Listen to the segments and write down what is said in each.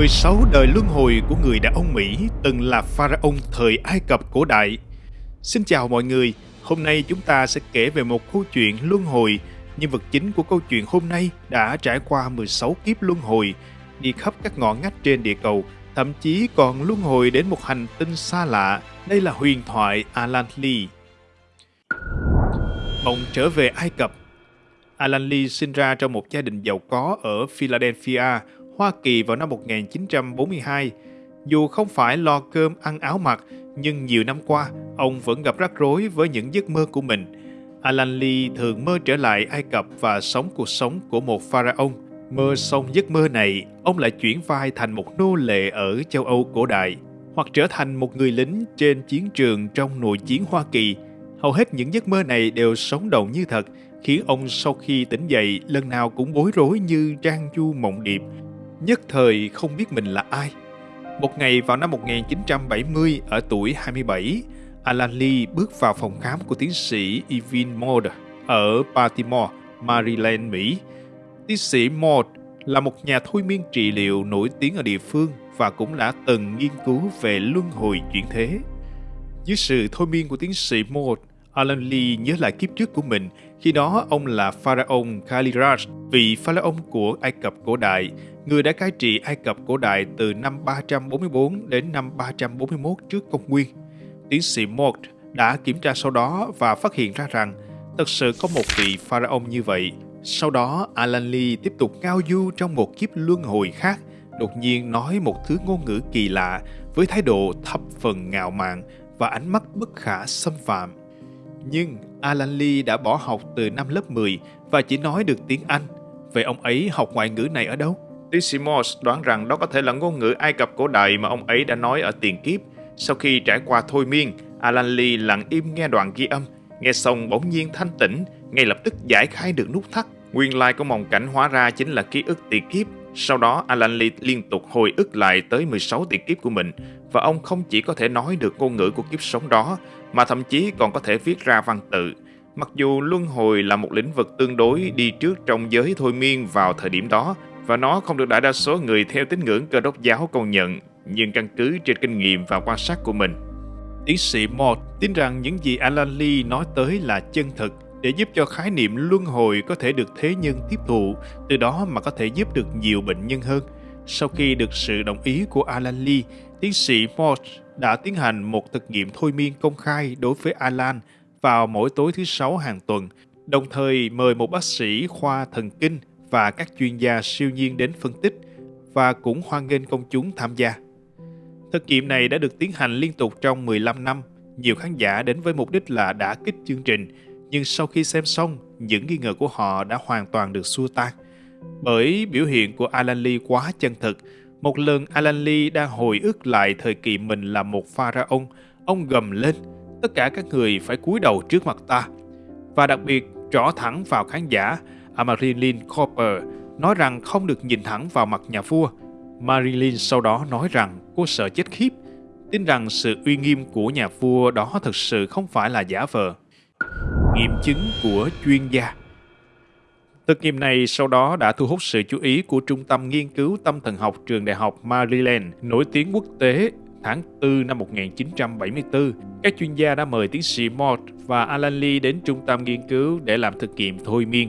16 đời luân hồi của người đàn ông Mỹ từng là pharaoh thời Ai Cập cổ đại. Xin chào mọi người, hôm nay chúng ta sẽ kể về một câu chuyện luân hồi. Nhân vật chính của câu chuyện hôm nay đã trải qua 16 kiếp luân hồi, đi khắp các ngõ ngách trên địa cầu, thậm chí còn luân hồi đến một hành tinh xa lạ. Đây là huyền thoại Alan Lee. Mộng trở về Ai Cập Alan Lee sinh ra trong một gia đình giàu có ở Philadelphia, Hoa Kỳ vào năm 1942. Dù không phải lo cơm ăn áo mặc, nhưng nhiều năm qua, ông vẫn gặp rắc rối với những giấc mơ của mình. Alan Lee thường mơ trở lại Ai Cập và sống cuộc sống của một pharaoh. Mơ xong giấc mơ này, ông lại chuyển vai thành một nô lệ ở châu Âu cổ đại, hoặc trở thành một người lính trên chiến trường trong nội chiến Hoa Kỳ. Hầu hết những giấc mơ này đều sống động như thật, khiến ông sau khi tỉnh dậy lần nào cũng bối rối như trang chu mộng điệp nhất thời không biết mình là ai. Một ngày vào năm 1970 ở tuổi 27, Alan Lee bước vào phòng khám của tiến sĩ Evan Moore ở Baltimore, Maryland, Mỹ. Tiến sĩ Moore là một nhà thôi miên trị liệu nổi tiếng ở địa phương và cũng đã từng nghiên cứu về luân hồi chuyển thế. Dưới sự thôi miên của tiến sĩ Moore, Alan Lee nhớ lại kiếp trước của mình, khi đó ông là Pharaoh Kaliraj, vị Pharaoh của Ai Cập cổ đại, người đã cai trị Ai Cập cổ đại từ năm 344 đến năm 341 trước công nguyên. Tiến sĩ Mort đã kiểm tra sau đó và phát hiện ra rằng thật sự có một vị Pharaoh như vậy. Sau đó, Alan Lee tiếp tục ngao du trong một kiếp luân hồi khác, đột nhiên nói một thứ ngôn ngữ kỳ lạ với thái độ thập phần ngạo mạn và ánh mắt bất khả xâm phạm. Nhưng Alan Lee đã bỏ học từ năm lớp 10 và chỉ nói được tiếng Anh. Vậy ông ấy học ngoại ngữ này ở đâu? Dissimos đoán rằng đó có thể là ngôn ngữ Ai Cập cổ đại mà ông ấy đã nói ở tiền kiếp. Sau khi trải qua thôi miên, Alan Lee lặng im nghe đoạn ghi âm. Nghe xong bỗng nhiên thanh tĩnh, ngay lập tức giải khai được nút thắt. Nguyên lai của mộng cảnh hóa ra chính là ký ức tiền kiếp. Sau đó, Alan Lee liên tục hồi ức lại tới 16 tiền kiếp của mình và ông không chỉ có thể nói được ngôn ngữ của kiếp sống đó mà thậm chí còn có thể viết ra văn tự. Mặc dù luân hồi là một lĩnh vực tương đối đi trước trong giới thôi miên vào thời điểm đó và nó không được đại đa số người theo tín ngưỡng cơ đốc giáo công nhận, nhưng căn cứ trên kinh nghiệm và quan sát của mình. Tiến sĩ Mott tin rằng những gì Alan Lee nói tới là chân thực để giúp cho khái niệm luân hồi có thể được thế nhân tiếp thụ, từ đó mà có thể giúp được nhiều bệnh nhân hơn. Sau khi được sự đồng ý của Alan Lee, tiến sĩ Mott đã tiến hành một thực nghiệm thôi miên công khai đối với Alan vào mỗi tối thứ sáu hàng tuần, đồng thời mời một bác sĩ khoa thần kinh và các chuyên gia siêu nhiên đến phân tích và cũng hoan nghênh công chúng tham gia. Thực nghiệm này đã được tiến hành liên tục trong 15 năm. Nhiều khán giả đến với mục đích là đã kích chương trình, nhưng sau khi xem xong, những nghi ngờ của họ đã hoàn toàn được xua tan. Bởi biểu hiện của Alan Lee quá chân thực, một lần Alan Lee đang hồi ức lại thời kỳ mình là một pharaoh, ông gầm lên, tất cả các người phải cúi đầu trước mặt ta. Và đặc biệt, rõ thẳng vào khán giả, Marilyn Cooper nói rằng không được nhìn thẳng vào mặt nhà vua. Marilyn sau đó nói rằng cô sợ chết khiếp, tin rằng sự uy nghiêm của nhà vua đó thực sự không phải là giả vờ. Nghiệm chứng của chuyên gia Thực nghiệm này sau đó đã thu hút sự chú ý của Trung tâm Nghiên cứu Tâm thần học trường Đại học Maryland nổi tiếng quốc tế tháng 4 năm 1974. Các chuyên gia đã mời tiến sĩ Mort và Alan Lee đến trung tâm nghiên cứu để làm thực nghiệm thôi miên.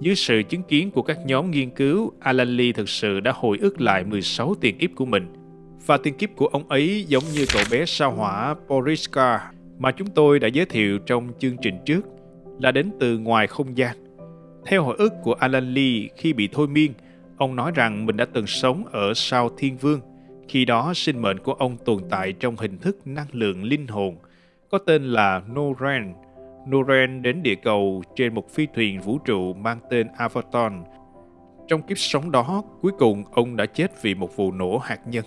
Dưới sự chứng kiến của các nhóm nghiên cứu, Alan Lee thực sự đã hồi ức lại 16 tiền kiếp của mình. Và tiền kiếp của ông ấy giống như cậu bé sao hỏa Poriska mà chúng tôi đã giới thiệu trong chương trình trước, là đến từ ngoài không gian. Theo hồi ức của Alan Lee khi bị thôi miên, ông nói rằng mình đã từng sống ở sao thiên vương. Khi đó sinh mệnh của ông tồn tại trong hình thức năng lượng linh hồn, có tên là Noren, Noren đến địa cầu trên một phi thuyền vũ trụ mang tên Avaton. Trong kiếp sống đó, cuối cùng ông đã chết vì một vụ nổ hạt nhân.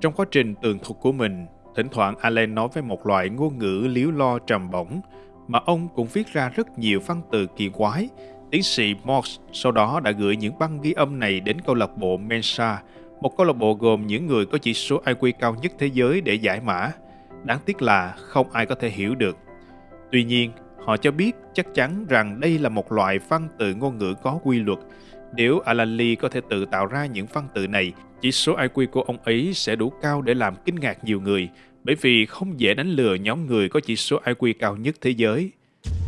Trong quá trình tường thuật của mình, thỉnh thoảng Allen nói với một loại ngôn ngữ liếu lo trầm bổng, mà ông cũng viết ra rất nhiều văn từ kỳ quái. Tiến sĩ Morse sau đó đã gửi những băng ghi âm này đến câu lạc bộ Mensa, một câu lạc bộ gồm những người có chỉ số IQ cao nhất thế giới để giải mã. Đáng tiếc là không ai có thể hiểu được Tuy nhiên, họ cho biết chắc chắn rằng đây là một loại văn tự ngôn ngữ có quy luật. Nếu Alan Lee có thể tự tạo ra những văn tự này, chỉ số IQ của ông ấy sẽ đủ cao để làm kinh ngạc nhiều người, bởi vì không dễ đánh lừa nhóm người có chỉ số IQ cao nhất thế giới.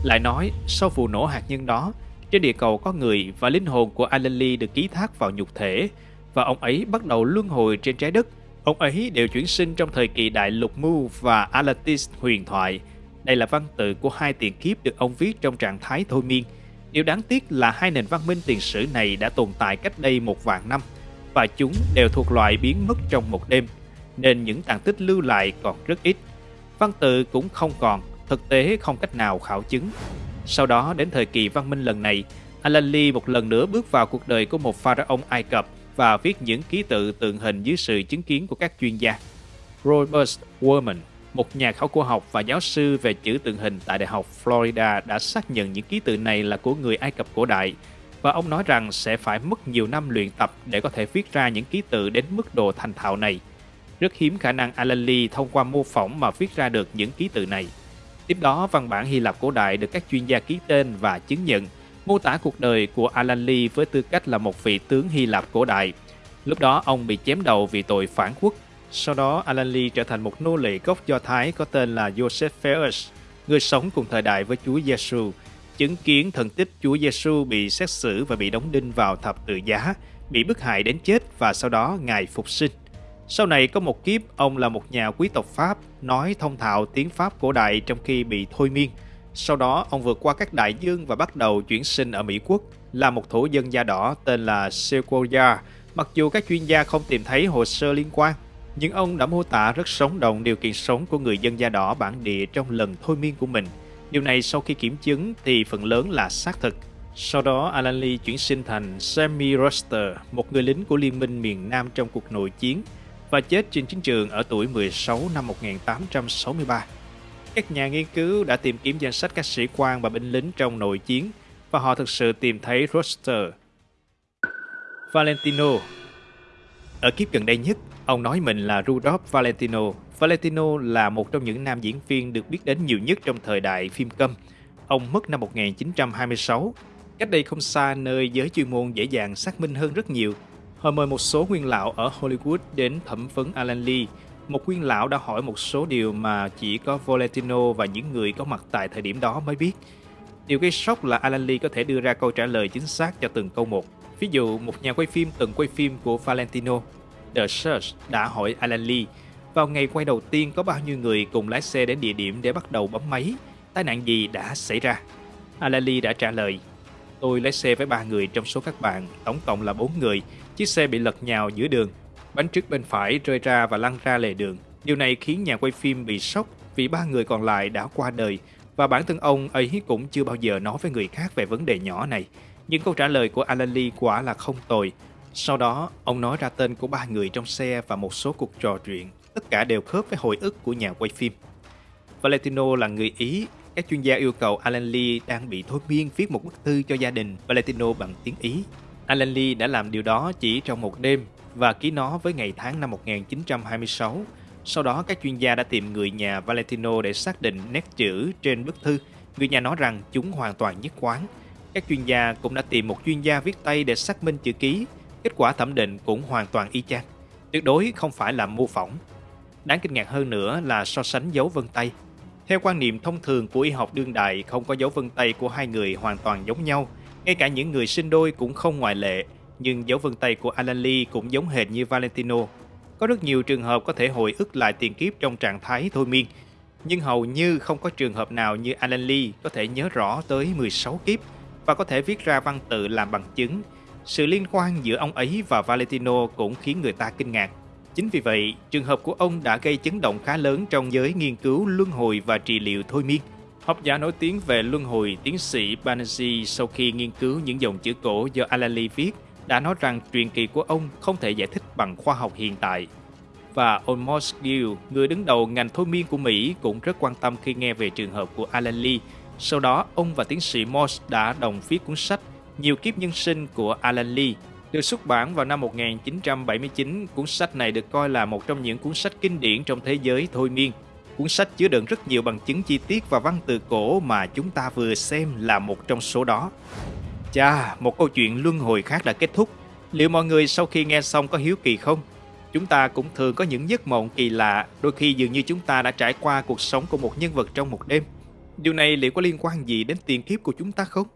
Lại nói, sau vụ nổ hạt nhân đó, trên địa cầu có người và linh hồn của Alan Lee được ký thác vào nhục thể, và ông ấy bắt đầu luân hồi trên trái đất. Ông ấy đều chuyển sinh trong thời kỳ đại lục Mu và Atlantis huyền thoại. Đây là văn tự của hai tiền kiếp được ông viết trong trạng thái thôi miên. Điều đáng tiếc là hai nền văn minh tiền sử này đã tồn tại cách đây một vạn năm, và chúng đều thuộc loại biến mất trong một đêm, nên những tàn tích lưu lại còn rất ít. Văn tự cũng không còn, thực tế không cách nào khảo chứng. Sau đó đến thời kỳ văn minh lần này, Alan Lee một lần nữa bước vào cuộc đời của một pharaoh Ai Cập và viết những ký tự tượng hình dưới sự chứng kiến của các chuyên gia. Robert Worman, một nhà khảo cổ học và giáo sư về chữ tượng hình tại Đại học Florida đã xác nhận những ký tự này là của người Ai Cập cổ đại và ông nói rằng sẽ phải mất nhiều năm luyện tập để có thể viết ra những ký tự đến mức độ thành thạo này. Rất hiếm khả năng Alan Lee thông qua mô phỏng mà viết ra được những ký tự này. Tiếp đó, văn bản Hy Lạp cổ đại được các chuyên gia ký tên và chứng nhận, mô tả cuộc đời của Alan Lee với tư cách là một vị tướng Hy Lạp cổ đại. Lúc đó ông bị chém đầu vì tội phản quốc. Sau đó, Alan Lee trở thành một nô lệ gốc Do Thái có tên là Joseph Ferris, người sống cùng thời đại với Chúa Giêsu, chứng kiến thần tích Chúa Giêsu bị xét xử và bị đóng đinh vào thập tự giá, bị bức hại đến chết và sau đó Ngài phục sinh. Sau này có một kiếp, ông là một nhà quý tộc Pháp, nói thông thạo tiếng Pháp cổ đại trong khi bị thôi miên. Sau đó, ông vượt qua các đại dương và bắt đầu chuyển sinh ở Mỹ Quốc, là một thổ dân da đỏ tên là Sequoia, mặc dù các chuyên gia không tìm thấy hồ sơ liên quan. Nhưng ông đã mô tả rất sống động điều kiện sống của người dân da đỏ bản địa trong lần thôi miên của mình. Điều này sau khi kiểm chứng thì phần lớn là xác thực. Sau đó, Alan Lee chuyển sinh thành Sammy Roster, một người lính của Liên minh miền Nam trong cuộc nội chiến, và chết trên chiến trường ở tuổi 16 năm 1863. Các nhà nghiên cứu đã tìm kiếm danh sách các sĩ quan và binh lính trong nội chiến và họ thực sự tìm thấy Roster. Valentino Ở kiếp gần đây nhất, ông nói mình là Rudolph Valentino. Valentino là một trong những nam diễn viên được biết đến nhiều nhất trong thời đại phim câm. Ông mất năm 1926, cách đây không xa nơi giới chuyên môn dễ dàng xác minh hơn rất nhiều Họ mời một số nguyên lão ở Hollywood đến thẩm vấn Alan Lee. Một nguyên lão đã hỏi một số điều mà chỉ có Valentino và những người có mặt tại thời điểm đó mới biết. Điều gây sốc là Alan Lee có thể đưa ra câu trả lời chính xác cho từng câu một. Ví dụ, một nhà quay phim từng quay phim của Valentino, The Search đã hỏi Alan Lee vào ngày quay đầu tiên có bao nhiêu người cùng lái xe đến địa điểm để bắt đầu bấm máy, tai nạn gì đã xảy ra. Alan Lee đã trả lời, tôi lái xe với ba người trong số các bạn, tổng cộng là bốn người, Chiếc xe bị lật nhào giữa đường, bánh trước bên phải rơi ra và lăn ra lề đường. Điều này khiến nhà quay phim bị sốc vì ba người còn lại đã qua đời và bản thân ông ấy cũng chưa bao giờ nói với người khác về vấn đề nhỏ này. Nhưng câu trả lời của Alan Lee quả là không tồi. Sau đó, ông nói ra tên của ba người trong xe và một số cuộc trò chuyện. Tất cả đều khớp với hồi ức của nhà quay phim. Valentino là người Ý. Các chuyên gia yêu cầu Alan Lee đang bị thôi miên viết một bức thư cho gia đình Valentino bằng tiếng Ý. Alan Lee đã làm điều đó chỉ trong một đêm và ký nó với ngày tháng năm 1926. Sau đó các chuyên gia đã tìm người nhà Valentino để xác định nét chữ trên bức thư. Người nhà nói rằng chúng hoàn toàn nhất quán. Các chuyên gia cũng đã tìm một chuyên gia viết tay để xác minh chữ ký. Kết quả thẩm định cũng hoàn toàn y chang. Tuyệt đối không phải là mô phỏng. Đáng kinh ngạc hơn nữa là so sánh dấu vân tay. Theo quan niệm thông thường của y học đương đại, không có dấu vân tay của hai người hoàn toàn giống nhau – ngay cả những người sinh đôi cũng không ngoại lệ, nhưng dấu vân tay của Alan Lee cũng giống hệt như Valentino. Có rất nhiều trường hợp có thể hồi ức lại tiền kiếp trong trạng thái thôi miên, nhưng hầu như không có trường hợp nào như Alan Lee có thể nhớ rõ tới 16 kiếp và có thể viết ra văn tự làm bằng chứng. Sự liên quan giữa ông ấy và Valentino cũng khiến người ta kinh ngạc. Chính vì vậy, trường hợp của ông đã gây chấn động khá lớn trong giới nghiên cứu luân hồi và trị liệu thôi miên. Học giả nổi tiếng về luân hồi tiến sĩ Banerjee sau khi nghiên cứu những dòng chữ cổ do Alan Lee viết đã nói rằng truyền kỳ của ông không thể giải thích bằng khoa học hiện tại. Và Olmos Gill, người đứng đầu ngành thôi miên của Mỹ cũng rất quan tâm khi nghe về trường hợp của Alan Lee. Sau đó, ông và tiến sĩ Morse đã đồng viết cuốn sách Nhiều kiếp nhân sinh của Alan Lee. Được xuất bản vào năm 1979, cuốn sách này được coi là một trong những cuốn sách kinh điển trong thế giới thôi miên Cuốn sách chứa đựng rất nhiều bằng chứng chi tiết và văn từ cổ mà chúng ta vừa xem là một trong số đó. Chà, một câu chuyện luân hồi khác đã kết thúc. Liệu mọi người sau khi nghe xong có hiếu kỳ không? Chúng ta cũng thường có những giấc mộng kỳ lạ, đôi khi dường như chúng ta đã trải qua cuộc sống của một nhân vật trong một đêm. Điều này liệu có liên quan gì đến tiền kiếp của chúng ta không?